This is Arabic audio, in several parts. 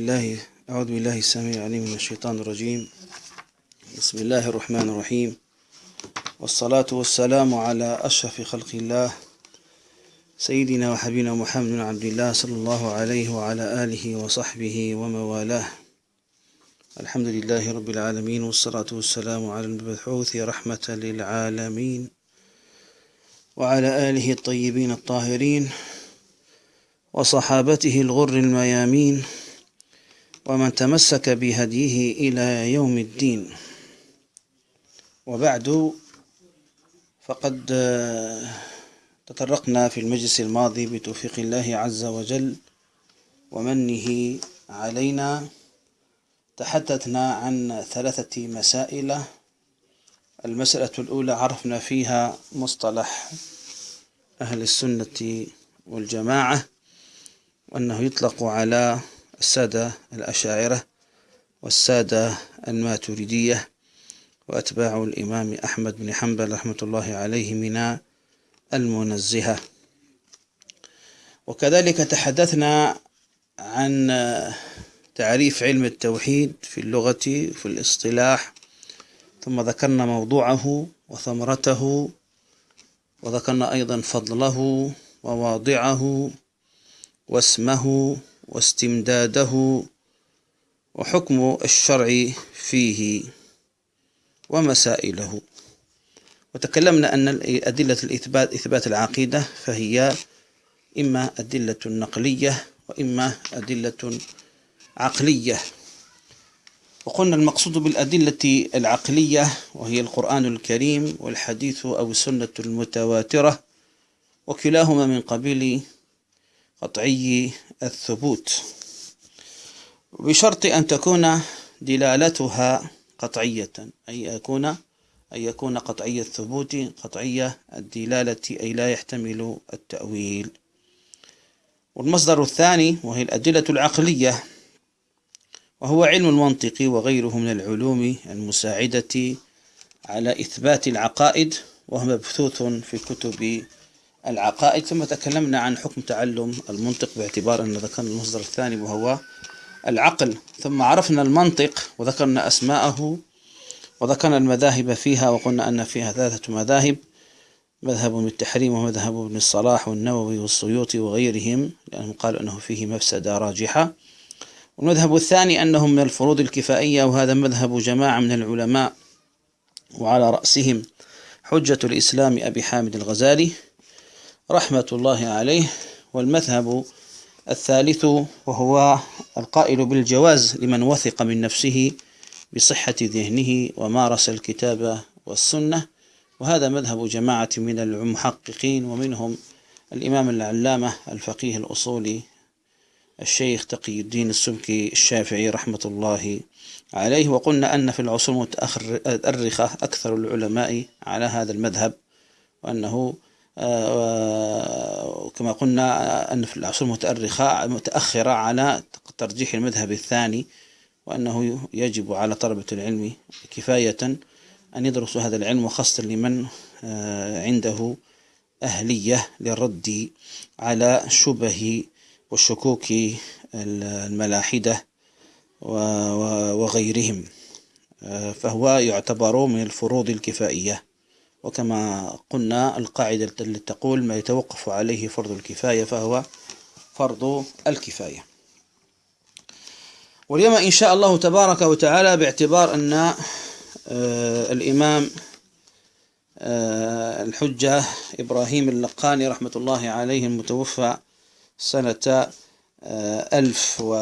بالله أعوذ بالله السميع العليم من الشيطان الرجيم. بسم الله الرحمن الرحيم. والصلاة والسلام على أشرف خلق الله سيدنا وحبيبنا محمد بن عبد الله صلى الله عليه وعلى آله وصحبه وموالاه. الحمد لله رب العالمين والصلاة والسلام على المبعوث رحمة للعالمين وعلى آله الطيبين الطاهرين وصحابته الغر الميامين. ومن تمسك بهديه إلى يوم الدين. وبعد فقد تطرقنا في المجلس الماضي بتوفيق الله عز وجل ومنه علينا. تحدثنا عن ثلاثة مسائل. المسألة الأولى عرفنا فيها مصطلح أهل السنة والجماعة وأنه يطلق على السادة الأشاعرة والسادة الماتريدية وأتباع الإمام أحمد بن حنبل رحمة الله عليه من المنزهة. وكذلك تحدثنا عن تعريف علم التوحيد في اللغة في الاصطلاح ثم ذكرنا موضوعه وثمرته وذكرنا أيضا فضله وواضعه واسمه واستمداده وحكم الشرع فيه ومسائله. وتكلمنا أن أدلة الإثبات إثبات العقيدة فهي إما أدلة نقلية وإما أدلة عقلية. وقلنا المقصود بالأدلة العقلية وهي القرآن الكريم والحديث أو السنة المتواترة وكلاهما من قبيل قطعي الثبوت. بشرط أن تكون دلالتها قطعية أي يكون أن يكون قطعي الثبوت قطعية الدلالة أي لا يحتمل التأويل. والمصدر الثاني وهي الأدلة العقلية وهو علم المنطق وغيره من العلوم المساعدة على إثبات العقائد وهو مبثوث في كتب العقائد ثم تكلمنا عن حكم تعلم المنطق باعتبار أن ذكرنا المصدر الثاني وهو العقل. ثم عرفنا المنطق وذكرنا أسماءه وذكرنا المذاهب فيها وقلنا أن فيها ثلاثة مذاهب مذهب بالتحريم ومذهب ابن الصلاح والنووي والسيوطي وغيرهم لأنهم قالوا أنه فيه مفسدة راجحة. والمذهب الثاني أنه من الفروض الكفائية وهذا مذهب جماعة من العلماء وعلى رأسهم حجة الإسلام أبي حامد الغزالي. رحمة الله عليه والمذهب الثالث وهو القائل بالجواز لمن وثق من نفسه بصحة ذهنه ومارس الكتاب والسنة. وهذا مذهب جماعة من المحققين ومنهم الإمام العلامة الفقيه الأصولي الشيخ تقي الدين السبكي الشافعي رحمة الله عليه. وقلنا أن في العصور المتأخرة أكثر العلماء على هذا المذهب وأنه آه، كما قلنا أن في العصور المتأرخة متأخرة على ترجيح المذهب الثاني وأنه يجب على طلبة العلم كفاية أن يدرسوا هذا العلم وخاصة لمن آه، عنده أهلية للرد على شبه والشكوك الملاحدة وغيرهم. آه، فهو يعتبر من الفروض الكفائية. وكما قلنا القاعدة التي تقول ما يتوقف عليه فرض الكفاية فهو فرض الكفاية. واليوم إن شاء الله تبارك وتعالى باعتبار أن آه، الإمام آه، الحجة إبراهيم اللقاني رحمة الله عليه المتوفى سنة آه، ألف و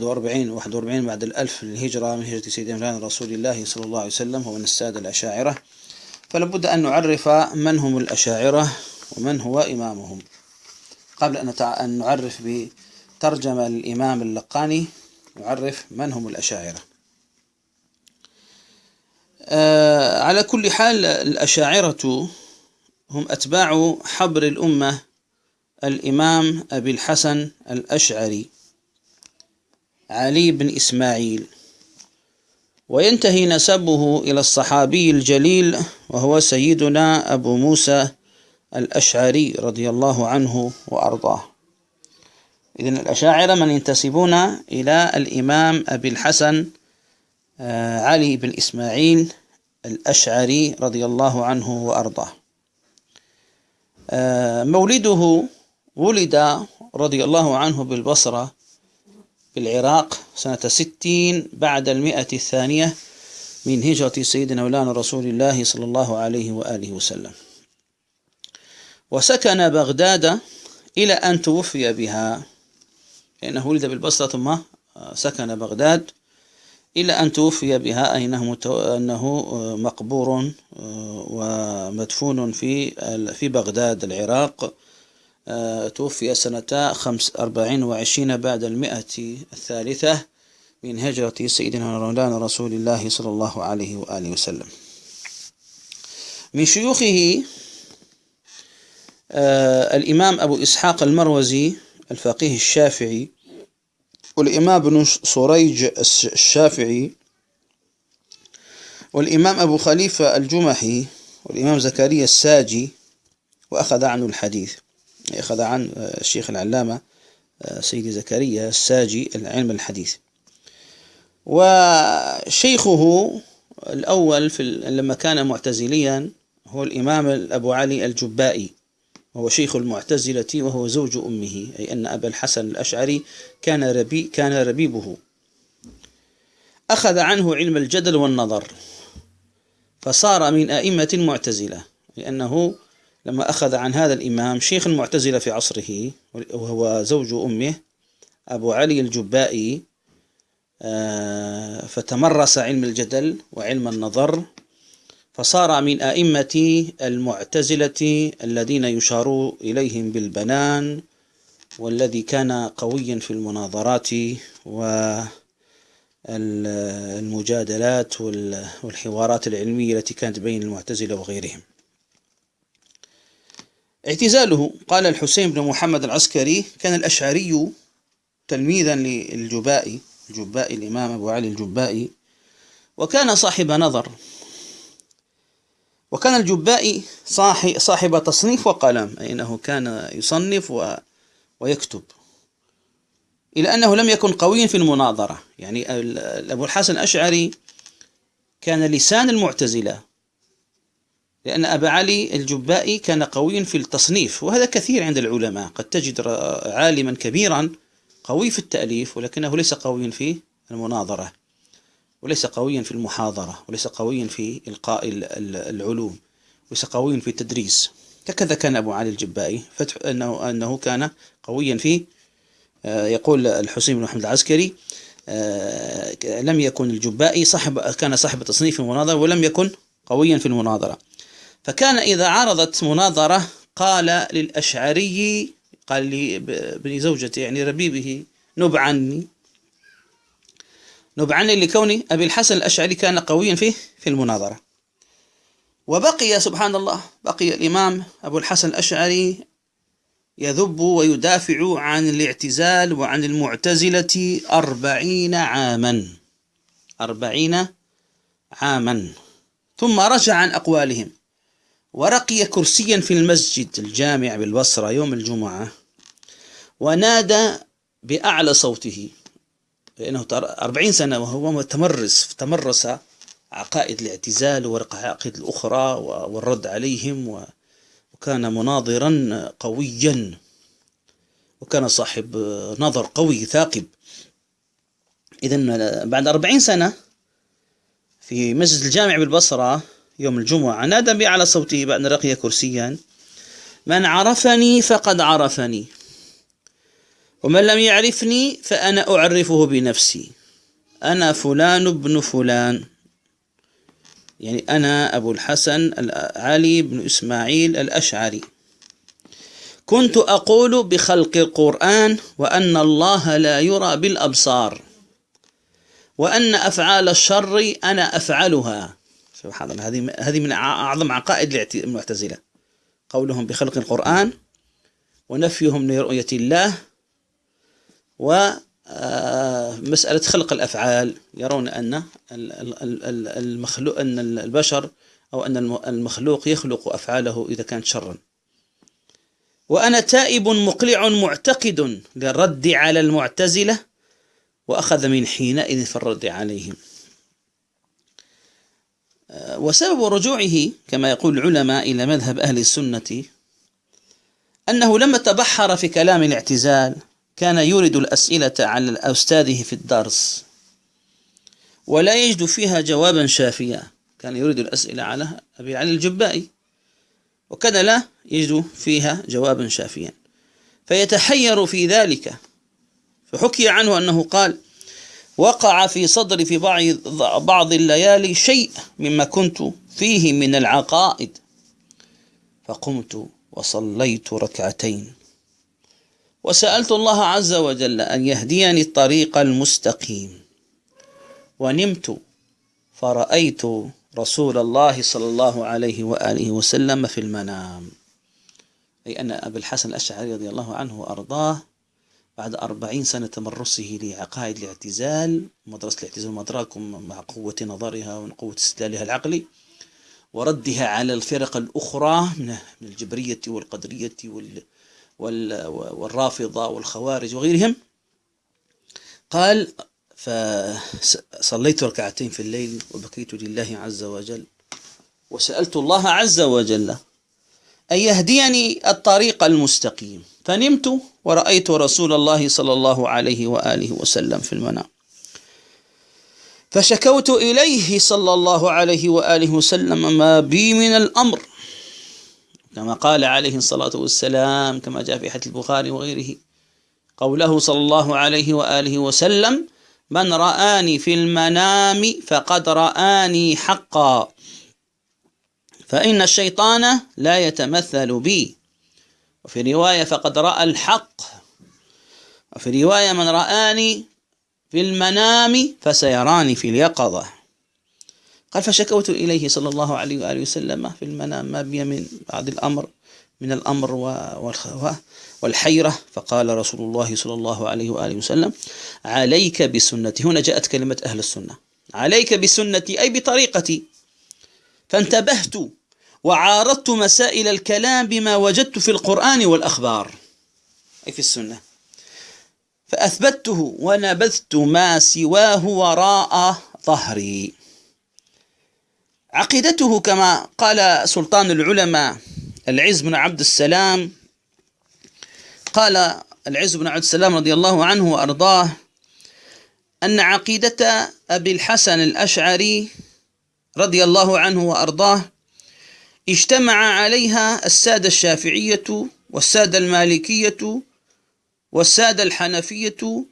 وأربعين واحد وأربعين بعد الألف للهجرة من هجرة سيدنا رسول الله صلى الله عليه وسلم هو من السادة الأشاعرة. فلابد أن نعرف من هم الأشاعرة ومن هو إمامهم. قبل أن نعرف بترجمة للإمام اللقاني نعرف من هم الأشاعرة. آه على كل حال الأشاعرة هم أتباع حبر الأمة الإمام أبي الحسن الأشعري علي بن إسماعيل. وينتهي نسبه إلى الصحابي الجليل وهو سيدنا أبو موسى الأشعري رضي الله عنه وأرضاه. إذن الأشاعرة من ينتسبون إلى الإمام أبي الحسن آه، علي بن إسماعيل الأشعري رضي الله عنه وأرضاه. آه، مولده ولد رضي الله عنه بالبصرة بالعراق سنة ستين بعد المئة الثانية من هجرة سيدنا مولانا رسول الله صلى الله عليه وآله وسلم. وسكن بغداد إلى أن توفي بها. لأنه ولد بالبصرة ثم سكن بغداد إلى أن توفي بها. أي أنه مقبور ومدفون في في بغداد العراق. توفي سنة خمس أربعين وعشرين بعد المئة الثالثة من هجرة سيدنا مولانا رسول الله صلى الله عليه وآله وسلم. من شيوخه آه، الإمام أبو إسحاق المروزي الفقيه الشافعي والإمام ابن صريج الشافعي والإمام أبو خليفة الجمحي والإمام زكريا الساجي وأخذ عنه الحديث. أخذ عن الشيخ العلامة آه، سيدي زكريا الساجي العلم الحديث. وشيخه الأول في لما كان معتزليا هو الإمام أبو علي الجبائي. وهو شيخ المعتزلة وهو زوج أمه أي أن أبا الحسن الأشعري كان ربي كان ربيبه. أخذ عنه علم الجدل والنظر. فصار من أئمة المعتزلة لأنه لما أخذ عن هذا الإمام شيخ المعتزلة في عصره وهو زوج أمه أبو علي الجبائي آه، فتمرس علم الجدل وعلم النظر فصار من أئمة المعتزلة الذين يشار إليهم بالبنان والذي كان قويا في المناظرات والمجادلات والحوارات العلمية التي كانت بين المعتزلة وغيرهم. اعتزاله. قال الحسين بن محمد العسكري كان الأشعري تلميذا للجبائي الجبائي الإمام أبو علي الجبائي وكان صاحب نظر. وكان الجبائي صاحب تصنيف وقلم أي أنه كان يصنف و ويكتب. إلى أنه لم يكن قويا في المناظرة. يعني أبو الحسن الأشعري كان لسان المعتزلة. لأن أبا علي الجبائي كان قويا في التصنيف وهذا كثير عند العلماء. قد تجد عالما كبيرا قوي في التأليف ولكنه ليس قويا في المناظرة وليس قويا في المحاضرة وليس قويا في إلقاء العلوم وليس قويا في التدريس. هكذا كان أبو علي الجبائي. فتح أنه, أنه كان قويا في آه، يقول الحسين بن محمد العسكري آه، لم يكن الجبائي صاحب كان صاحب تصنيف المناظرة ولم يكن قويا في المناظرة. فكان إذا عرضت مناظرة قال للأشعري قال لي زوجته يعني ربيبه نب عني. نب عني لكون أبي الحسن الأشعري كان قويا فيه في المناظرة. وبقي سبحان الله بقي الإمام أبو الحسن الأشعري يذب ويدافع عن الاعتزال وعن المعتزلة أربعين عاما. أربعين عاما. ثم رجع عن أقوالهم. ورقي كرسيا في المسجد الجامع بالبصرة يوم الجمعة ونادى بأعلى صوته لأنه أربعين سنة وهو متمرس تمرس عقائد الاعتزال والعقائد الأخرى والرد عليهم وكان مناظرا قويا وكان صاحب نظر قوي ثاقب. إذا بعد أربعين سنة في مسجد الجامع بالبصرة يوم الجمعة. نادى بأعلى صوته بعد رقي كرسيا. من عرفني فقد عرفني ومن لم يعرفني فأنا أعرفه بنفسي. أنا فلان ابن فلان. يعني أنا أبو الحسن علي بن إسماعيل الأشعري. كنت أقول بخلق القرآن وأن الله لا يرى بالأبصار وأن أفعال الشر أنا أفعلها سبحان الله. هذه هذه من أعظم عقائد المعتزلة. قولهم بخلق القرآن ونفيهم لرؤية الله ومسألة آه، خلق الأفعال. يرون أن المخلوق أن البشر أو أن المخلوق يخلق أفعاله إذا كانت شرا. وأنا تائب مقلع معتقد للرد على المعتزلة وأخذ من حينئذ في الرد عليهم. وسبب رجوعه كما يقول العلماء إلى مذهب أهل السنة أنه لما تبحر في كلام الاعتزال كان يورد الأسئلة على أستاذه في الدرس ولا يجد فيها جوابا شافيا. كان يريد الأسئلة على أبي علي الجبائي وكان لا يجد فيها جوابا شافيا. فيتحير في ذلك فحكي عنه أنه قال وقع في صدري في بعض الليالي شيء مما كنت فيه من العقائد. فقمت وصليت ركعتين. وسألت الله عز وجل أن يهديني الطريق المستقيم. ونمت فرأيت رسول الله صلى الله عليه وآله وسلم في المنام. أي أن أبا الحسن الأشعري رضي الله عنه وأرضاه بعد أربعين سنة تمرسه لعقائد الاعتزال مدرسة الاعتزال مدراكم مع قوة نظرها وقوة استدلالها العقلي وردها على الفرق الأخرى من الجبرية والقدرية والرافضة والخوارج وغيرهم. قال فصليت ركعتين في الليل وبكيت لله عز وجل وسألت الله عز وجل أن يهديني الطريق المستقيم. فنمت ورأيت رسول الله صلى الله عليه وآله وسلم في المنام. فشكوت إليه صلى الله عليه وآله وسلم ما بي من الأمر. كما قال عليه الصلاة والسلام كما جاء في حديث البخاري وغيره قوله صلى الله عليه وآله وسلم من رآني في المنام فقد رآني حقا. فإن الشيطان لا يتمثل بي. وفي رواية فقد رأى الحق. وفي رواية من رآني في المنام فسيراني في اليقظة. قال فشكوت إليه صلى الله عليه وآله وسلم في المنام ما بي من بعد الأمر من الأمر والحيرة. فقال رسول الله صلى الله عليه وآله وسلم عليك بسنتي. هنا جاءت كلمة أهل السنة. عليك بسنتي أي بطريقتي. فانتبهت وعارضت مسائل الكلام بما وجدت في القرآن والأخبار. أي في السنة. فأثبته ونبذت ما سواه وراء ظهري. عقيدته كما قال سلطان العلماء العز بن عبد السلام قال العز بن عبد السلام رضي الله عنه وأرضاه أن عقيدة أبي الحسن الأشعري رضي الله عنه وأرضاه اجتمع عليها السادة الشافعية والسادة المالكية والسادة الحنفية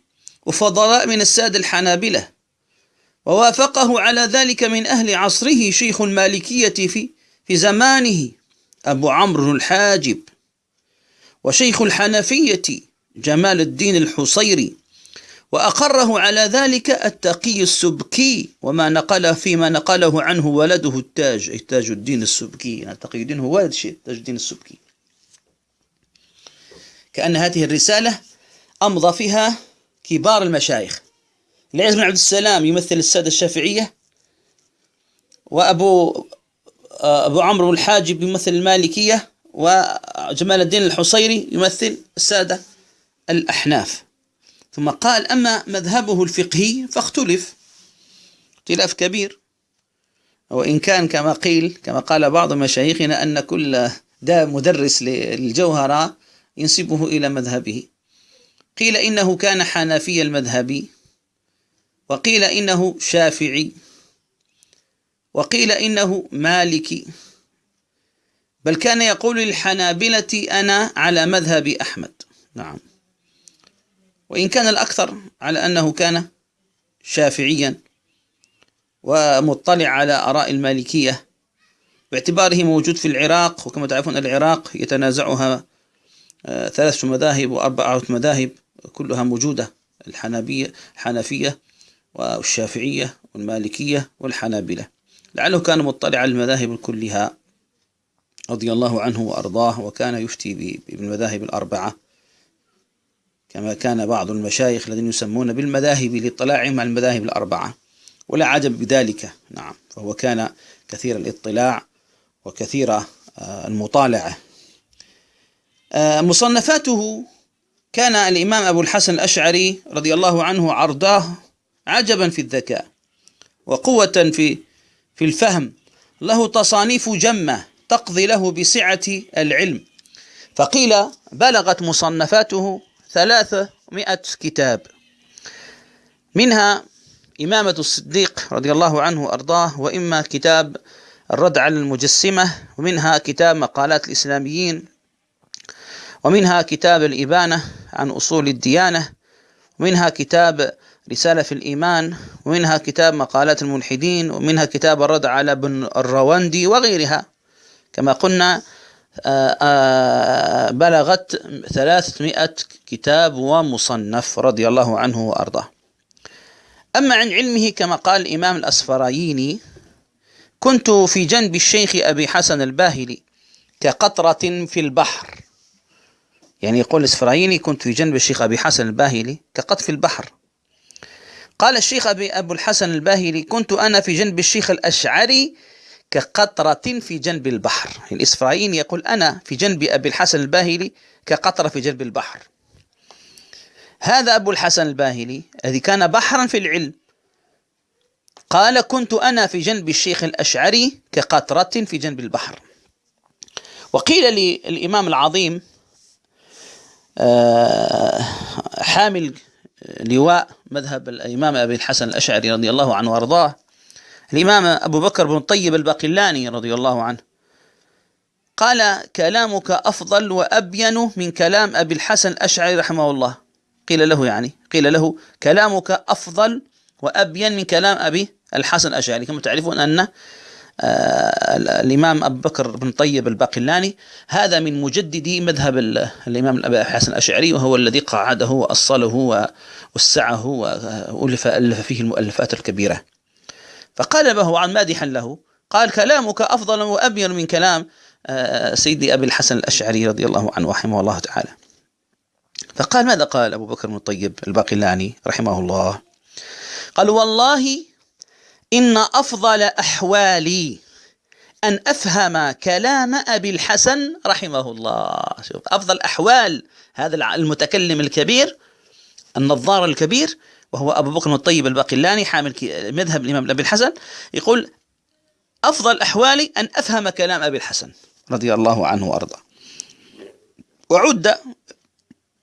وفضلاء من السادة الحنابلة. ووافقه على ذلك من أهل عصره شيخ المالكية في في زمانه أبو عمرو الحاجب. وشيخ الحنفية جمال الدين الحصيري وأقره على ذلك التقي السبكي وما نقل فيما نقله عنه ولده التاج أي تاج الدين السبكي. يعني تقي الدين هو ولد شيء تاج الدين السبكي. كأن هذه الرسالة أمضى فيها كبار المشايخ. العز بن عبد السلام يمثل السادة الشافعية وأبو أبو عمرو الحاجب يمثل المالكية وجمال الدين الحصيري يمثل السادة الأحناف. ثم قال أما مذهبه الفقهي فاختلف. اختلاف كبير. وإن كان كما قيل كما قال بعض مشايخنا أن كل ده مدرس للجوهرة ينسبه إلى مذهبه. قيل إنه كان حنفي المذهبي وقيل إنه شافعي. وقيل إنه مالكي. بل كان يقول للحنابلة أنا على مذهب أحمد. نعم. وإن كان الأكثر على أنه كان شافعيا ومطلع على آراء المالكية باعتباره موجود في العراق وكما تعرفون العراق يتنازعها آه، ثلاث مذاهب وأربعة مذاهب كلها موجودة الحنابية الحنفية والشافعية والمالكية والحنابلة. لعله كان مطلع على المذاهب كلها رضي الله عنه وأرضاه وكان يفتي بالمذاهب الأربعة. كما كان بعض المشايخ الذين يسمون بالمذاهب لاطلاعهم على المذاهب الأربعة ولا عجب بذلك. نعم فهو كان كثير الاطلاع وكثير آه، المطالعة. آه، مصنفاته كان الإمام أبو الحسن الأشعري رضي الله عنه عرضاه عجبا في الذكاء وقوة في في الفهم. له تصانيف جمة تقضي له بسعة العلم. فقيل بلغت مصنفاته ثلاثمائة كتاب. منها إمامة الصديق رضي الله عنه وأرضاه وإما كتاب الرد على المجسمة ومنها كتاب مقالات الإسلاميين ومنها كتاب الإبانة عن أصول الديانة ومنها كتاب رسالة في الإيمان ومنها كتاب مقالات الملحدين ومنها كتاب الرد على ابن الرواندي وغيرها. كما قلنا بلغت ثلاثمائة كتاب ومصنف رضي الله عنه وأرضاه. أما عن علمه كما قال الإمام الأسفرايني كنت في جنب الشيخ أبي حسن الباهلي كقطرة في البحر. يعني يقول الإسفرايني كنت في جنب الشيخ أبي حسن الباهلي كقط في البحر. قال الشيخ أبي أبو الحسن الباهلي كنت أنا في جنب الشيخ الأشعري كقطرة في جنب البحر. الإسفرايني يقول أنا في جنب أبي الحسن الباهلي كقطرة في جنب البحر. هذا أبو الحسن الباهلي الذي كان بحرا في العلم قال كنت أنا في جنب الشيخ الأشعري كقطرة في جنب البحر. وقيل للإمام العظيم آه، حامل لواء مذهب الإمام أبي الحسن الأشعري رضي الله عنه وأرضاه الإمام أبو بكر بن طيب الباقلاني رضي الله عنه. قال كلامك أفضل وأبين من كلام أبي الحسن الأشعري رحمه الله. قيل له يعني قيل له كلامك أفضل وأبين من كلام أبي الحسن الأشعري. كما تعرفون أن آه، الإمام أبو بكر بن طيب الباقلاني هذا من مجددي مذهب الإمام أبي الحسن الأشعري وهو الذي قعده وأصله ووسعه وألف ألف فيه المؤلفات الكبيرة. فقال له عن مادحا له. قال كلامك أفضل وأبين من كلام آه، سيدي أبي الحسن الأشعري رضي الله عنه رحمه الله تعالى. فقال ماذا قال أبو بكر بن الطيب الباقلاني رحمه الله؟ قال والله إن أفضل أحوالي أن أفهم كلام أبي الحسن رحمه الله. شوف أفضل أحوال هذا المتكلم الكبير النظار الكبير وهو أبو بكر الطيب الباقلاني حامل مذهب الإمام أبي الحسن يقول أفضل أحوالي أن أفهم كلام أبي الحسن رضي الله عنه وأرضاه. وعد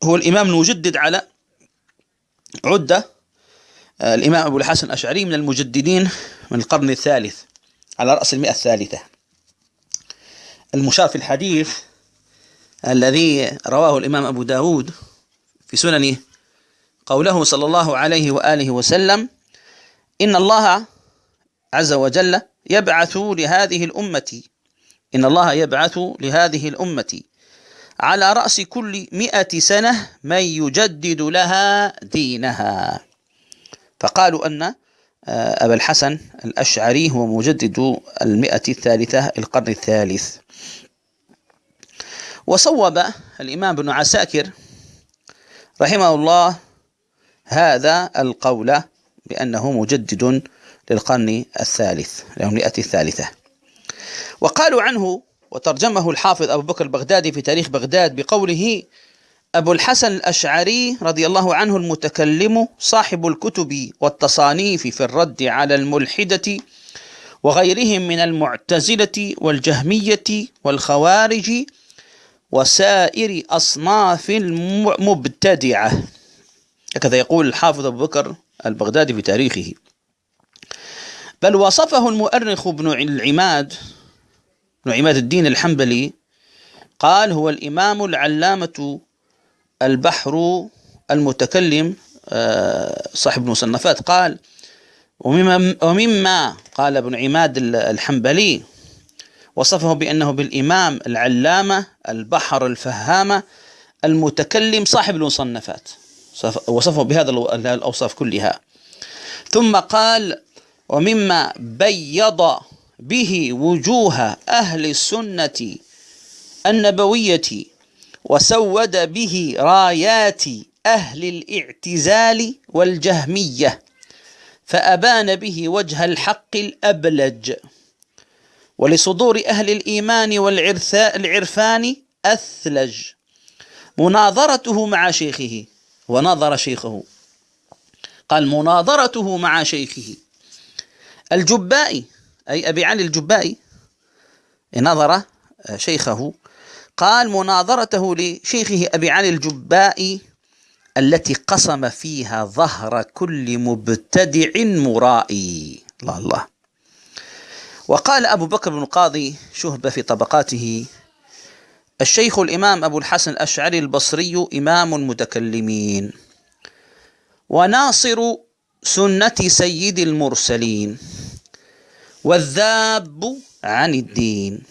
هو الإمام المجدد على عد آه، الإمام أبو الحسن الأشعري من المجددين من القرن الثالث على رأس المئة الثالثة. المشار في الحديث الذي رواه الإمام أبو داود في سننه قوله صلى الله عليه وآله وسلم إن الله عز وجل يبعث لهذه الأمة إن الله يبعث لهذه الأمة على رأس كل مئة سنة من يجدد لها دينها. فقالوا أن آه، أبا الحسن الأشعري هو مجدد المئة الثالثة القرن الثالث. وصوب الإمام ابن عساكر رحمه الله هذا القول بأنه مجدد للقرن الثالث المئة الثالثة. وقالوا عنه وترجمه الحافظ أبو بكر البغدادي في تاريخ بغداد بقوله أبو الحسن الأشعري رضي الله عنه المتكلم صاحب الكتب والتصانيف في الرد على الملحدة وغيرهم من المعتزلة والجهمية والخوارج وسائر أصناف المبتدعة. هكذا يقول الحافظ أبو بكر البغدادي في تاريخه. بل وصفه المؤرخ ابن العماد ابن عماد الدين الحنبلي قال هو الإمام العلامة البحر المتكلم آه، صاحب المصنفات. قال ومما, ومما قال ابن عماد الحنبلي وصفه بأنه بالإمام العلامة البحر الفهامة المتكلم صاحب المصنفات. وصفه بهذا الأوصاف كلها. ثم قال ومما بيض به وجوه أهل السنة النبوية وسود به رايات أهل الاعتزال والجهمية فأبان به وجه الحق الأبلج. ولصدور أهل الإيمان والعرفان أثلج. مناظرته مع شيخه. ونظر شيخه. قال مناظرته مع شيخه. الجبائي أي أبي علي الجبائي نظر شيخه. قال مناظرته لشيخه أبي علي الجبائي التي قسم فيها ظهر كل مبتدع مرائي. الله الله. وقال أبو بكر بن القاضي شهب في طبقاته الشيخ الإمام أبو الحسن الأشعري البصري إمام المتكلمين. وناصر سنة سيد المرسلين. والذاب عن الدين.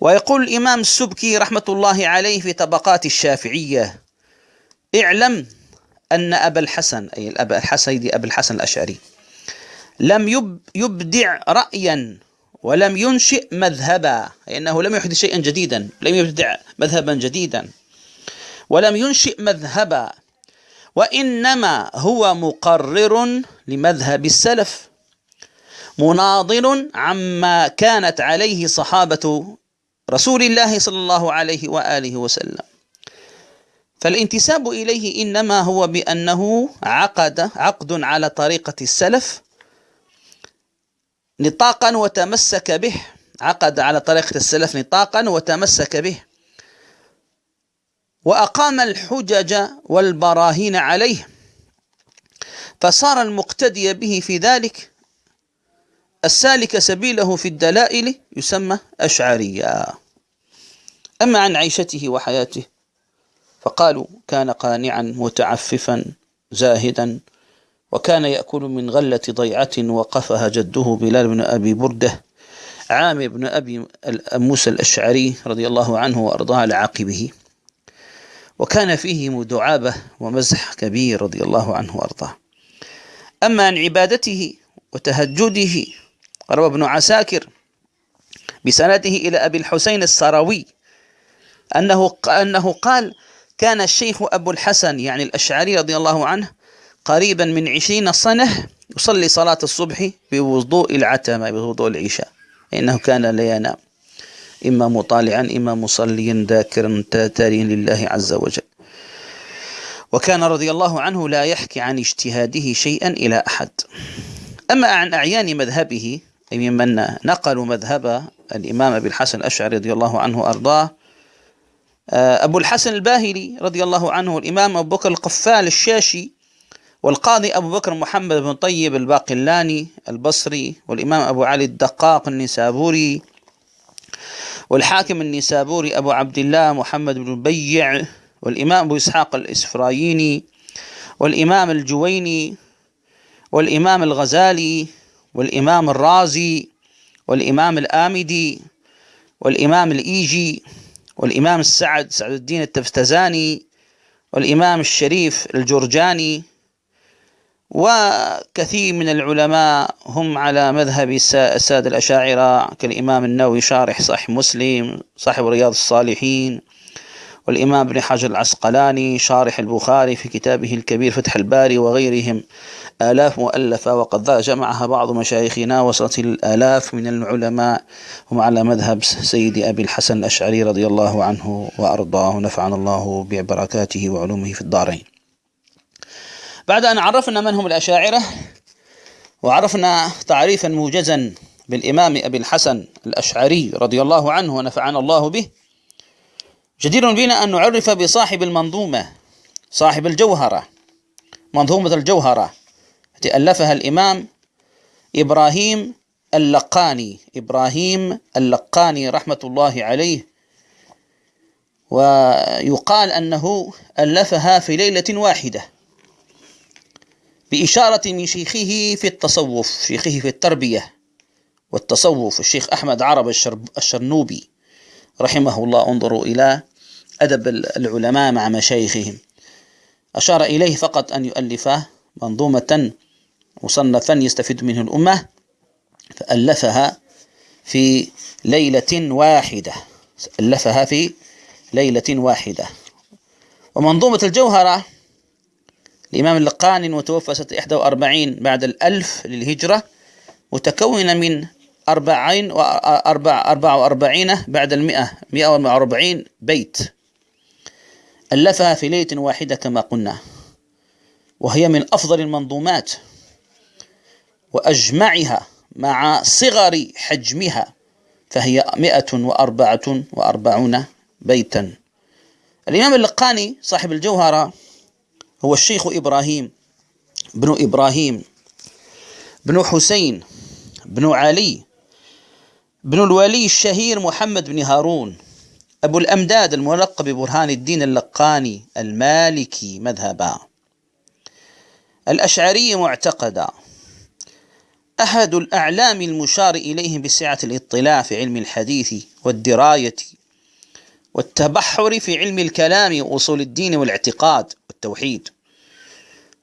ويقول الإمام السبكي رحمة الله عليه في طبقات الشافعية اعلم أن أبا الحسن أي الأب الحسن أبا الحسن الأشعري لم يبدع رأيا ولم ينشئ مذهبا أي أنه لم يحدث شيئا جديدا لم يبدع مذهبا جديدا. ولم ينشئ مذهبا وإنما هو مقرر لمذهب السلف مناضل عما كانت عليه صحابة رسول الله صلى الله عليه وآله وسلم. فالانتساب إليه إنما هو بأنه عقد عقد على طريقة السلف نطاقا وتمسك به. عقد على طريقة السلف نطاقا وتمسك به. وأقام الحجج والبراهين عليه. فصار المقتدي به في ذلك السالك سبيله في الدلائل يسمى أشعريا أما عن عيشته وحياته فقالوا كان قانعا متعففا زاهدا. وكان يأكل من غلة ضيعة وقفها جده بلال بن أبي بردة عامر بن أبي موسى الأشعري رضي الله عنه وأرضاه على وكان فيه دعابة ومزح كبير رضي الله عنه وأرضاه. أما عن عبادته وتهجده روى ابن عساكر بسنده إلى أبي الحسين السروي أنه أنه قال كان الشيخ أبو الحسن يعني الأشعري رضي الله عنه قريبا من عشرين سنة يصلي صلاة الصبح بوضوء العتمة بوضوء العشاء. إنه كان لا ينام. إما مطالعا إما مصليا ذاكرا تاريا لله عز وجل. وكان رضي الله عنه لا يحكي عن اجتهاده شيئا إلى أحد. أما عن أعيان مذهبه أي ممن نقلوا مذهب الإمام أبي الحسن الأشعري رضي الله عنه وأرضاه آه، أبو الحسن الباهلي رضي الله عنه الإمام أبو بكر القفال الشاشي والقاضي أبو بكر محمد بن طيب الباقلاني البصري والإمام أبو علي الدقاق النسابوري والحاكم النسابوري أبو عبد الله محمد بن بيع والإمام أبو إسحاق الإسفرايني والإمام الجويني والإمام الغزالي والإمام الرازي والإمام الآمدي والإمام الإيجي والإمام السعد سعد الدين التفتزاني والإمام الشريف الجرجاني وكثير من العلماء هم على مذهب السادة الأشاعرة كالإمام النووي شارح صحيح مسلم صاحب رياض الصالحين والإمام ابن حجر العسقلاني شارح البخاري في كتابه الكبير فتح الباري وغيرهم. آلاف مؤلفة وقد جمعها بعض مشايخنا وصلت الآلاف من العلماء. هم على مذهب سيد أبي الحسن الأشعري رضي الله عنه وأرضاه. نفعنا الله ببركاته وعلومه في الدارين. بعد أن عرفنا من هم الأشاعرة وعرفنا تعريفا موجزا بالإمام أبي الحسن الأشعري رضي الله عنه ونفعنا الله به جدير بنا أن نعرف بصاحب المنظومة صاحب الجوهرة منظومة الجوهرة التي ألفها الإمام إبراهيم اللقاني. إبراهيم اللقاني رحمة الله عليه. ويقال أنه ألفها في ليلة واحدة. بإشارة من شيخه في التصوف شيخه في التربية والتصوف الشيخ أحمد عرب الشرنوبي رحمه الله. انظروا إلى أدب العلماء مع مشايخهم. أشار إليه فقط أن يؤلف منظومة مصنفا يستفيد منه الأمة فألفها في ليلة واحدة. ألفها في ليلة واحدة. ومنظومة الجوهرة الإمام اللقاني المتوفى سنة 41 بعد الألف للهجرة متكونة من أربعين وأربع أربع وأربعين بعد المئة مئة وأربعين بيت. ألفها في ليلة واحدة كما قلنا. وهي من أفضل المنظومات. وأجمعها مع صغر حجمها فهي مئة وأربعة وأربعون بيتا. الإمام اللقاني صاحب الجوهرة هو الشيخ إبراهيم بن إبراهيم بن حسين بن علي بن الولي الشهير محمد بن هارون أبو الأمداد الملقب ببرهان الدين اللقاني المالكي مذهبا. الأشعري معتقدا أحد الأعلام المشار إليهم بسعة الاطلاع في علم الحديث والدراية والتبحر في علم الكلام وأصول الدين والاعتقاد. والتوحيد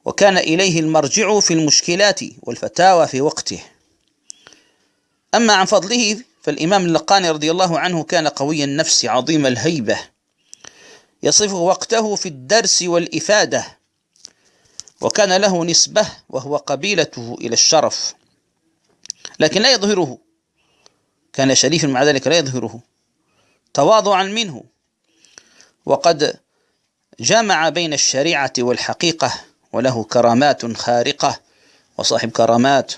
وكان إليه المرجع في المشكلات والفتاوى في وقته. أما عن فضله فالإمام اللقاني رضي الله عنه كان قوي النفس عظيم الهيبة. يصف وقته في الدرس والإفادة. وكان له نسبة وهو قبيلته إلى الشرف. لكن لا يظهره. كان شريفا مع ذلك لا يظهره. تواضعا منه. وقد جمع بين الشريعة والحقيقة وله كرامات خارقة. وصاحب كرامات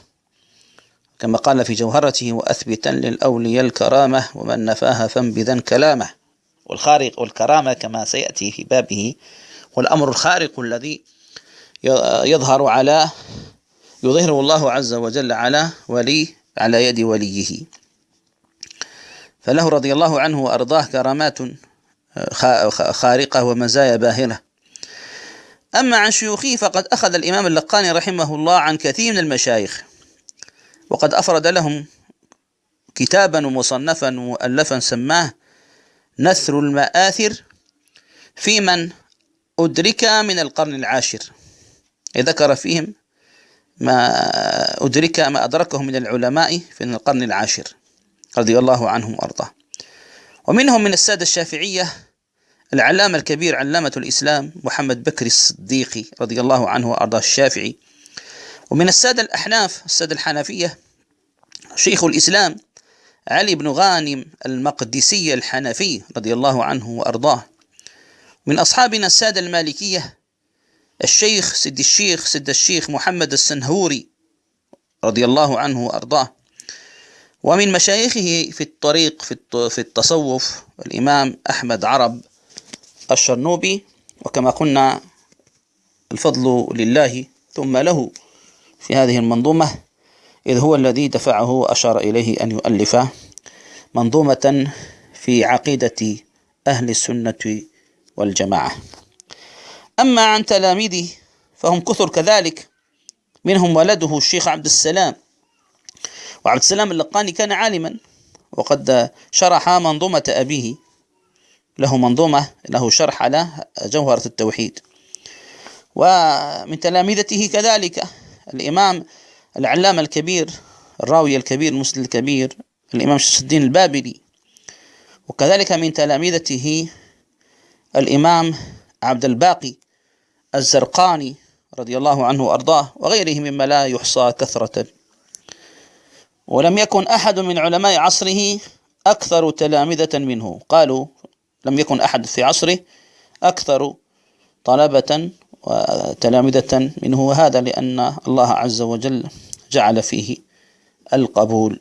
كما قال في جوهرته وأثبتا للأولياء الكرامة ومن نفاها فانبذا كلامه. والخارق والكرامة كما سيأتي في بابه. والأمر الخارق الذي يظهر على يظهره الله عز وجل على ولي على يد وليه. فله رضي الله عنه وأرضاه كرامات خارقة ومزايا باهرة أما عن شيوخه فقد أخذ الإمام اللقاني رحمه الله عن كثير من المشايخ وقد أفرد لهم كتابا ومصنفا مؤلفا سماه نثر المآثر في من أدرك من القرن العاشر. ذكر فيهم ما أدرك ما أدركه من العلماء في القرن العاشر رضي الله عنهم وأرضاه. ومنهم من السادة الشافعية العلامة الكبير علامة الإسلام محمد بكر الصديقي رضي الله عنه وأرضاه الشافعي. ومن السادة الأحناف السادة الحنفية شيخ الإسلام علي بن غانم المقدسي الحنفي رضي الله عنه وأرضاه. من أصحابنا السادة المالكية الشيخ سد الشيخ سد الشيخ محمد السنهوري رضي الله عنه وأرضاه. ومن مشايخه في الطريق في التصوف الإمام أحمد عرب الشرنوبي وكما قلنا الفضل لله ثم له في هذه المنظومة إذ هو الذي دفعه وأشار إليه أن يؤلف منظومة في عقيدة أهل السنة والجماعة. أما عن تلاميذه فهم كثر كذلك منهم ولده الشيخ عبد السلام. وعبد السلام اللقاني كان عالما وقد شرح منظومة أبيه له منظومة له شرح على جوهرة التوحيد. ومن تلامذته كذلك الإمام العلامة الكبير الراوي الكبير المسلم الكبير الإمام شمس الدين البابلي. وكذلك من تلامذته الإمام عبد الباقي الزرقاني رضي الله عنه وأرضاه وغيره مما لا يحصى كثرة. ولم يكن أحد من علماء عصره أكثر تلامذة منه. قالوا لم يكن أحد في عصره أكثر طلبة وتلامذة منه وهذا لأن الله عز وجل جعل فيه القبول.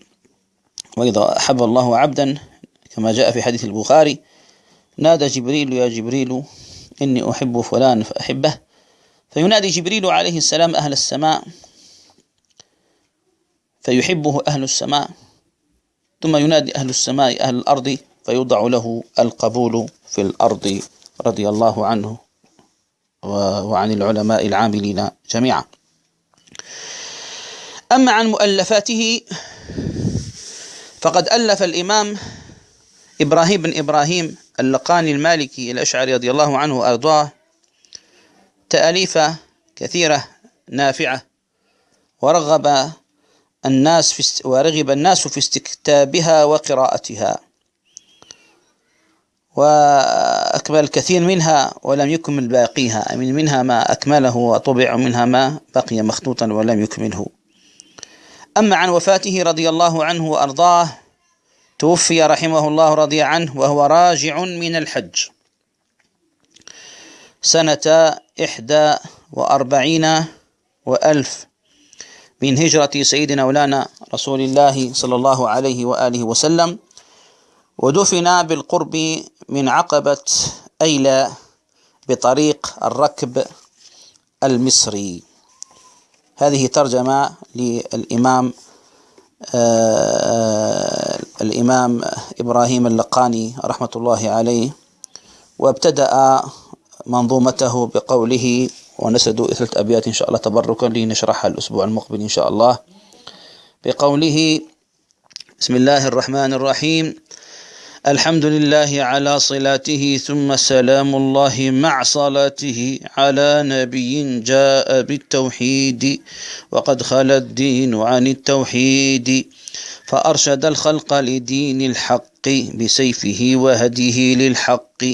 وإذا أحب الله عبدا كما جاء في حديث البخاري نادى جبريل يا جبريل إني أحب فلان فأحبه. فينادي جبريل عليه السلام أهل السماء فيحبه أهل السماء ثم ينادي أهل السماء أهل الأرض فيوضع له القبول في الأرض رضي الله عنه وعن العلماء العاملين جميعا. أما عن مؤلفاته فقد ألف الإمام إبراهيم بن إبراهيم اللقاني المالكي الأشعري رضي الله عنه وأرضاه تأليف كثيرة نافعة ورغب الناس في ورغب الناس في استكتابها وقراءتها. وأكمل الكثير منها ولم يكمل باقيها. من منها ما أكمله وطبع ومنها ما بقي مخطوطا ولم يكمله. أما عن وفاته رضي الله عنه وأرضاه توفي رحمه الله رضي عنه وهو راجع من الحج. سنة إحدى وأربعين وألف من هجرة سيدنا مولانا رسول الله صلى الله عليه وآله وسلم. ودفن بالقرب من عقبة أيلة بطريق الركب المصري. هذه ترجمة للإمام آه الإمام إبراهيم اللقاني رحمة الله عليه وابتدأ منظومته بقوله ونسد ثلاث أبيات إن شاء الله تبركا لنشرحها الأسبوع المقبل إن شاء الله بقوله بسم الله الرحمن الرحيم الحمد لله على صلاته ثم سلام الله مع صلاته على نبي جاء بالتوحيد وقد خلى الدين عن التوحيد فأرشد الخلق لدين الحق بسيفه وهديه للحق.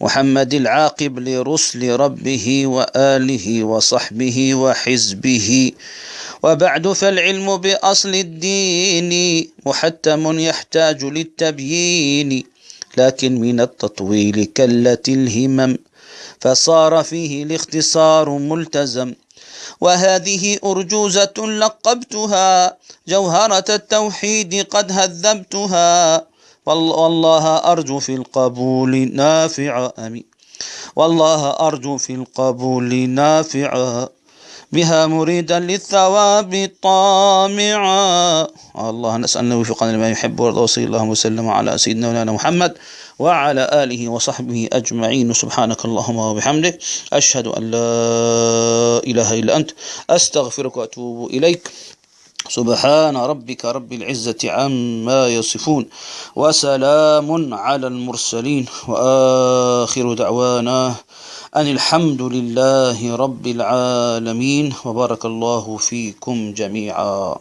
محمد العاقب لرسل ربه وآله وصحبه وحزبه. وبعد فالعلم بأصل الدين محتم يحتاج للتبيين لكن من التطويل كلت الهمم فصار فيه الاختصار ملتزم. وهذه أرجوزة لقبتها جوهرة التوحيد قد هذبتها. والله أرجو في القبول نافعا أمين. والله أرجو في القبول نافعا بها مريدا للثواب طامعا. الله نسأل أن يوفقنا لما يحب ويرضى وصلى الله وسلم على سيدنا مولانا محمد وعلى آله وصحبه أجمعين. سبحانك اللهم وبحمدك أشهد أن لا إله إلا أنت أستغفرك وأتوب إليك. سبحان ربك رب العزة عما يصفون وسلام على المرسلين وآخر دعوانا أن الحمد لله رب العالمين وبارك الله فيكم جميعا